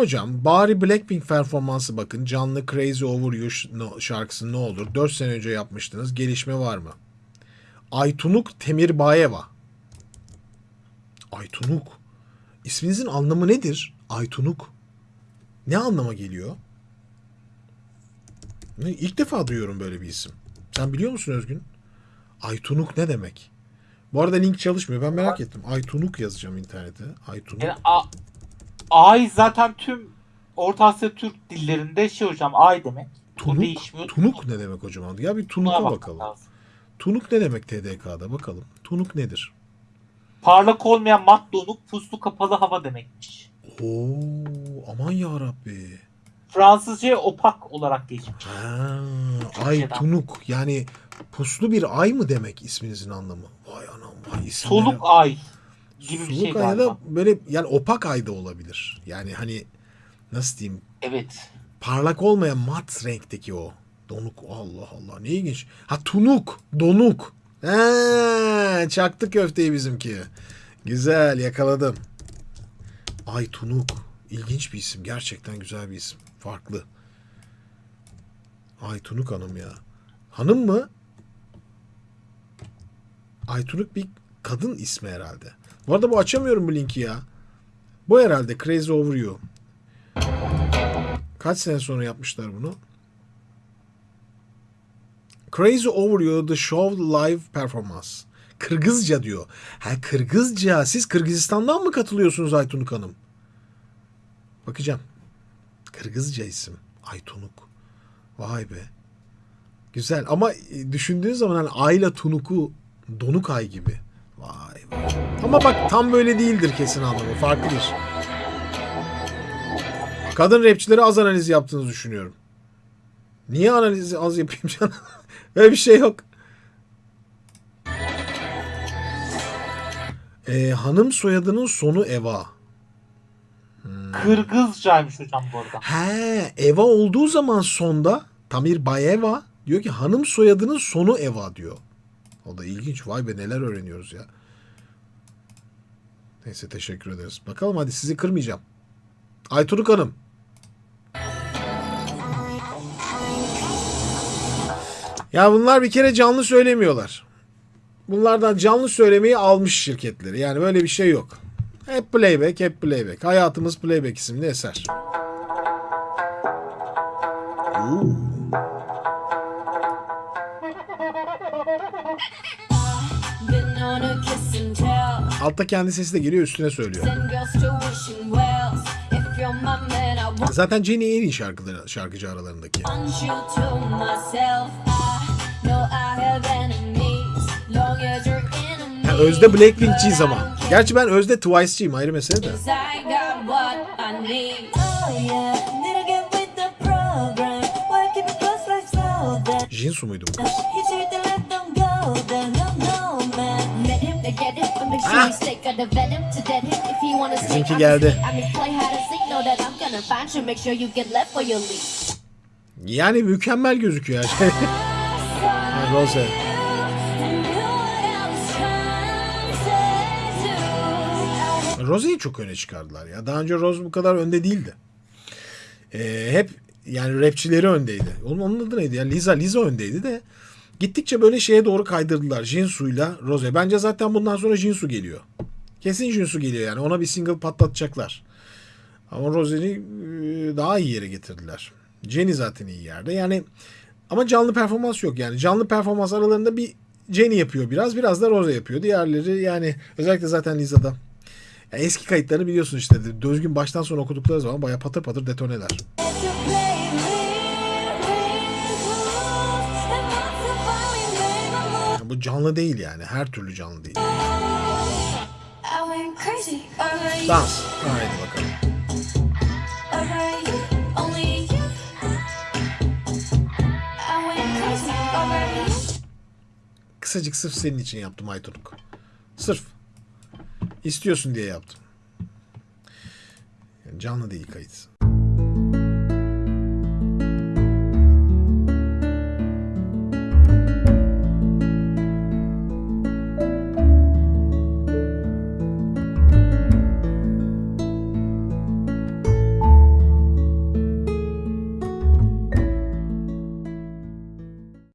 Hocam bari Blackpink performansı bakın. Canlı Crazy Over You şarkısı ne olur? 4 sene önce yapmıştınız. Gelişme var mı? Aytunuk Temirbayeva. Aytunuk. İsminizin anlamı nedir? Aytunuk. Ne anlama geliyor? İlk defa duyuyorum böyle bir isim. Sen biliyor musun Özgün? Aytunuk ne demek? Bu arada link çalışmıyor. Ben merak ettim. Aytunuk yazacağım internete. Aytunuk. Yani a, ay zaten tüm Orta Asya Türk dillerinde şey hocam ay demek. Tunuk, değişmiyor. tunuk ne demek hocam? Ya bir tunuka bakalım. lazım. Tunuk ne demek TDK'da bakalım. Tunuk nedir? Parlak olmayan mat donuk puslu kapalı hava demekmiş. Oo aman ya Rabbi. Fransızca opak olarak geçmiş. Ha, ay tunuk yani puslu bir ay mı demek isminizin anlamı? Vay anam vay isimlere. Soluk ay gibi bir şey galiba. da böyle yani opak ay da olabilir. Yani hani nasıl diyeyim Evet. parlak olmayan mat renkteki o. Donuk Allah Allah ne ilginç. Ha tunuk donuk. He, çaktı köfteyi bizimki. Güzel yakaladım. Ay tunuk. İlginç bir isim. Gerçekten güzel bir isim. Farklı. Ay Tunuk Hanım ya. Hanım mı? Ay Tunuk bir kadın ismi herhalde. Bu arada bu açamıyorum bu linki ya. Bu herhalde Crazy Over You. Kaç sene sonra yapmışlar bunu? Crazy Over You The Show Live Performance. Kırgızca diyor. Ha Kırgızca. Siz Kırgızistan'dan mı katılıyorsunuz Aytunuk Hanım? Bakacağım. Kırgızca isim. Aytunuk. Vay be. Güzel ama e, düşündüğün zaman hani Ayla Tunuk'u Donuk Ay gibi. Ama bak tam böyle değildir kesin anlamı. Farklıdır. Kadın rapçilere az analiz yaptığınızı düşünüyorum. Niye analizi az yapayım canım? Öyle bir şey yok. Ee, hanım soyadının sonu Eva. Kırgızcaymış hocam bu arada. He, Eva olduğu zaman sonda Tamir Bayeva diyor ki hanım soyadının sonu Eva diyor. O da ilginç. Vay be neler öğreniyoruz ya. Neyse teşekkür ederiz. Bakalım hadi sizi kırmayacağım. Ayturuk Hanım. Ya bunlar bir kere canlı söylemiyorlar. Bunlardan canlı söylemeyi almış şirketleri. Yani böyle bir şey yok. Hep playback, hep playback. Hayatımız Playback isimli eser. Oo. Altta kendi sesi de geliyor üstüne söylüyor. Zaten Jenny en iyi şarkıları, şarkıcı aralarındaki. Ha, Özde Blackpink'ciyiz ama. Gerçi ben Özde Twice'ciyim ayrı mesele de. Oh? Jinsu muydu bu stay, Bizimki I'm geldi. Yani mükemmel gözüküyor her şey. Rose. Rose'yi çok öne çıkardılar ya. Daha önce Rose bu kadar önde değildi. Ee, hep yani rapçileri öndeydi. Onun, onun adı neydi ya? Liza. Liza öndeydi de gittikçe böyle şeye doğru kaydırdılar. Jinsu'yla Rose. Bence zaten bundan sonra Jinsu geliyor. Kesin Jinsu geliyor yani. Ona bir single patlatacaklar. Ama Rose'yi e, daha iyi yere getirdiler. Jenny zaten iyi yerde. Yani ama canlı performans yok yani. Canlı performans aralarında bir Jenny yapıyor biraz. Biraz da Rose yapıyor. Diğerleri yani özellikle zaten Liza'da. Ya eski kayıtlarını biliyorsun işte. Düzgün baştan sona okudukları zaman baya patır patır detoneler. Canlı değil yani. Her türlü canlı değil. Dans. Haydi bakalım. Kısacık sırf senin için yaptım Aytunuk. Sırf. İstiyorsun diye yaptım. Yani canlı değil kayıt.